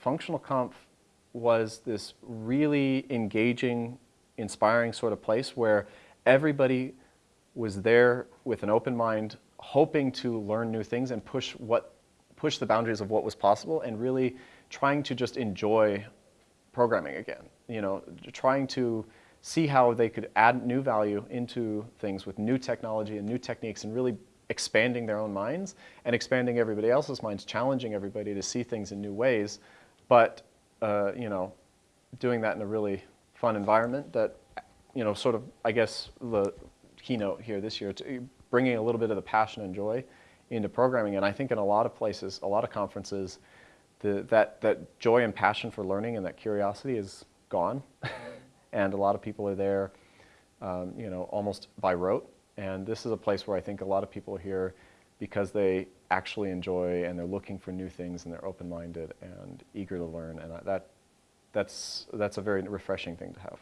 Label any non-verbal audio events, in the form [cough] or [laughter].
Functional Conf was this really engaging, inspiring sort of place where everybody was there with an open mind, hoping to learn new things and push what push the boundaries of what was possible and really trying to just enjoy programming again. You know, trying to see how they could add new value into things with new technology and new techniques and really expanding their own minds and expanding everybody else's minds, challenging everybody to see things in new ways, but uh, you know, doing that in a really fun environment that, you know, sort of, I guess, the keynote here this year, to bringing a little bit of the passion and joy into programming. And I think in a lot of places, a lot of conferences, the, that, that joy and passion for learning and that curiosity is gone. [laughs] and a lot of people are there, um, you know, almost by rote. And this is a place where I think a lot of people here because they actually enjoy and they're looking for new things and they're open-minded and eager to learn. And that, that's, that's a very refreshing thing to have.